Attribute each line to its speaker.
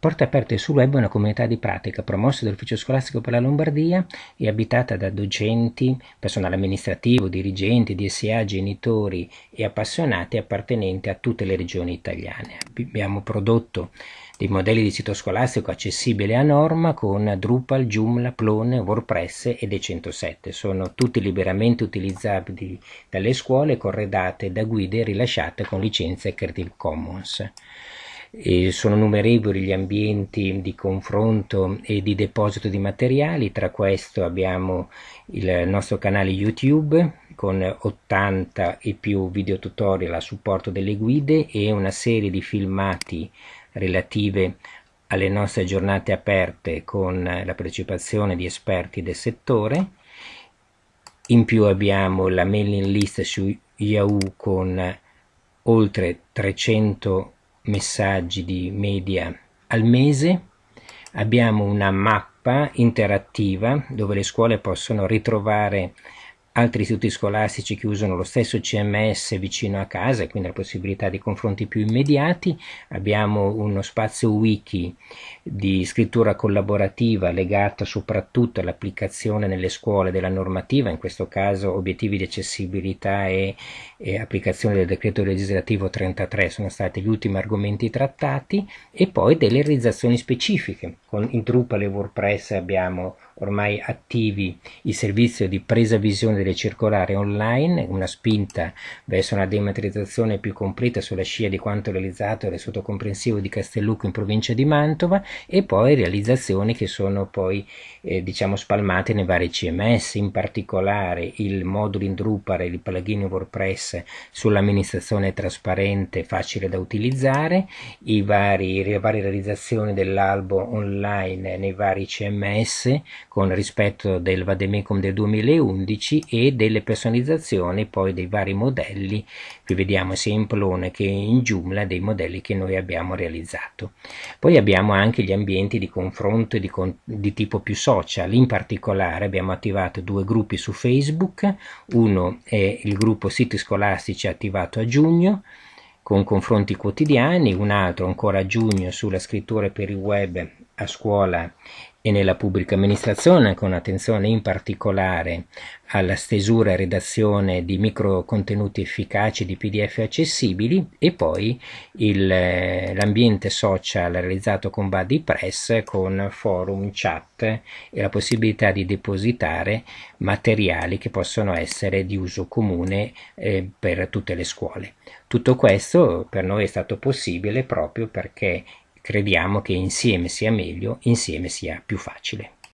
Speaker 1: Porta Aperte sul Web è una comunità di pratica promossa dall'Ufficio Scolastico per la Lombardia e abitata da docenti, personale amministrativo, dirigenti, DSA, genitori e appassionati appartenenti a tutte le regioni italiane. Abbiamo prodotto dei modelli di sito scolastico accessibili a norma con Drupal, Joomla, Plone, WordPress ed E107. Sono tutti liberamente utilizzabili dalle scuole, corredate da guide rilasciate con licenza Creative Commons. E sono numerevoli gli ambienti di confronto e di deposito di materiali, tra questo abbiamo il nostro canale YouTube con 80 e più video tutorial a supporto delle guide e una serie di filmati relative alle nostre giornate aperte con la partecipazione di esperti del settore. In più abbiamo la mailing list su Yahoo con oltre 300 messaggi di media al mese. Abbiamo una mappa interattiva dove le scuole possono ritrovare altri istituti scolastici che usano lo stesso CMS vicino a casa e quindi la possibilità di confronti più immediati. Abbiamo uno spazio wiki di scrittura collaborativa legata soprattutto all'applicazione nelle scuole della normativa, in questo caso obiettivi di accessibilità e, e applicazione del decreto legislativo 33 sono stati gli ultimi argomenti trattati e poi delle realizzazioni specifiche. Con in Drupal e WordPress abbiamo ormai attivi il servizio di presa visione delle circolari online, una spinta verso una dematerializzazione più completa sulla scia di quanto realizzato dall'Istituto Comprensivo di Castellucco in provincia di Mantova e poi realizzazioni che sono poi eh, diciamo spalmate nei vari CMS, in particolare il modulo in Drupal e il plugin WordPress sull'amministrazione trasparente facile da utilizzare, i vari, le varie realizzazioni dell'albo online nei vari CMS con rispetto del Vademecum del 2011 e delle personalizzazioni poi dei vari modelli, qui vediamo sia in Plone che in Joomla dei modelli che noi abbiamo realizzato. Poi abbiamo anche gli ambienti di confronto di, con di tipo più social, in particolare abbiamo attivato due gruppi su Facebook, uno è il gruppo siti scolastici attivato a giugno, con confronti quotidiani, un altro ancora a giugno sulla scrittura per il web a scuola e nella pubblica amministrazione con attenzione in particolare alla stesura e redazione di micro contenuti efficaci di pdf accessibili e poi l'ambiente social realizzato con BuddyPress con forum, chat e la possibilità di depositare materiali che possono essere di uso comune eh, per tutte le scuole. Tutto questo per noi è stato possibile proprio perché crediamo che insieme sia meglio, insieme sia più facile.